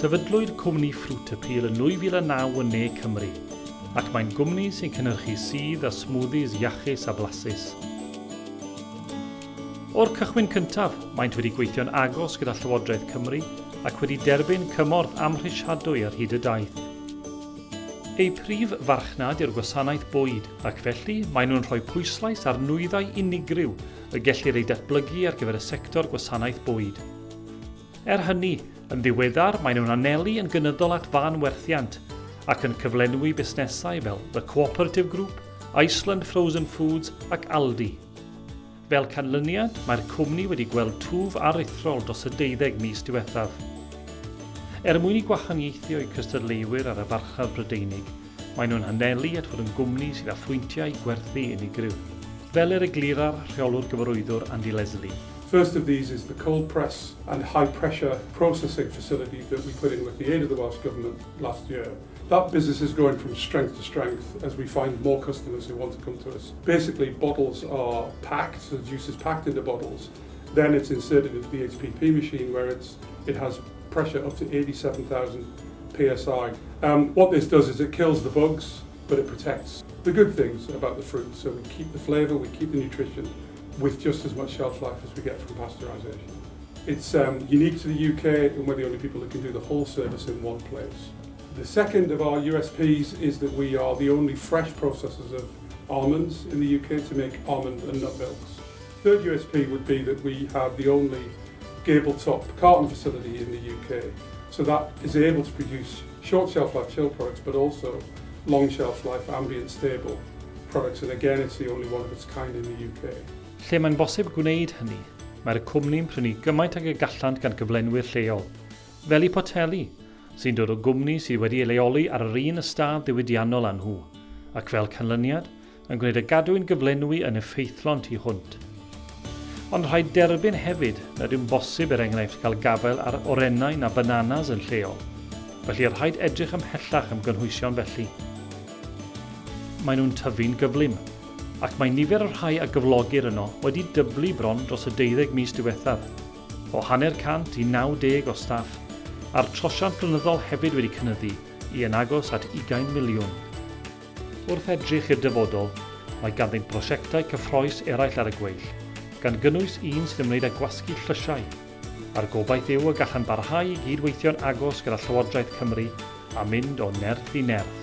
sefydlwyd cwmni Fruit Appeal yn 2009 yn Ne Cymru, ac mae'n gwmni sy'n cynnyrchu sydd a smoothies iachus a blasus. O'r cychwyn cyntaf, maent wedi gweithio'n agos gyda Llywodraeth Cymru ac wedi derbyn cymorth amhrisiadwy ar hyd y daith. Ei prif farchnad yw'r gwasanaeth bwyd ac felly maen nhw'n rhoi pwyslais ar nwyddau unigryw y gellir ei datblygu ar gyfer y sector gwasanaeth bwyd. Er hynny, Yn ddiweddar, maen nhw'n anelu yn gynyddol at fan werthiant ac yn cyflenwi busnesau fel The Cooperative Group, Iceland Frozen Foods ac Aldi. Fel canlyniad, mae'r cwmni wedi gweld twf aruthrol dros y deuddeg mis diwethaf. Er mwyn i gwahaniaethu o'i cystadleuwyr ar y farchaf Brydeinig, maen nhw'n hanelu at fod yn gwmni sydd â phwyntiau gwerthu unigryw, fel yr eglurar rheolwr gyfarwyddwr Andy Leslie. First of these is the cold press and high pressure processing facility that we put in with the aid of the Welsh Government last year. That business is growing from strength to strength as we find more customers who want to come to us. Basically, bottles are packed, so the juice is packed into bottles. Then it's inserted into the HPP machine where it's, it has pressure up to 87,000 psi. Um, what this does is it kills the bugs, but it protects the good things about the fruit. So we keep the flavour, we keep the nutrition, with just as much shelf life as we get from pasteurisation. It's um, unique to the UK and we're the only people that can do the whole service in one place. The second of our USPs is that we are the only fresh processors of almonds in the UK to make almond and nut milks. Third USP would be that we have the only gable top carton facility in the UK. So that is able to produce short shelf life chill products but also long shelf life ambient stable products and again it's the only one of its kind in the UK. Lle mae'n bosib gwneud hynny, mae'r cwmni'n prynu gymaint ag y gallant gan gyflenwyr lleol, fel i poteli, sy'n dod o gwmni sydd wedi ei leoli ar yr un ystad ddiwydiannol â nhw, ac fel canlyniad, yn gwneud y gadwyn gyflenwi yn effeithlon tu hwnt. Ond rhaid derbyn hefyd nad yw'n bosib er enghraifft cael gafael ar orennau na bananas yn lleol, felly rhaid edrych ymhellach am gynhwysion felly. Mae nhw'n tyfu'n gyflym, ac mae nifer o'r rhai a gyflogir yno wedi dyblu bron dros y 12 mis diwethaf, o hanner cant i 90 o staff, a'r trosiant blynyddol hefyd wedi cynyddu i yn agos at 20 miliwn. Wrth edrych i'r dyfodol, mae ganddynt prosiectau cyffroes eraill ar y gweill, gan gynnwys un sydd ymwneud â gwasgu llysiau, a'r gobaith yw y gallan barhau i gydweithio'n agos gyda Llywodraeth Cymru a mynd o nerth i nerth.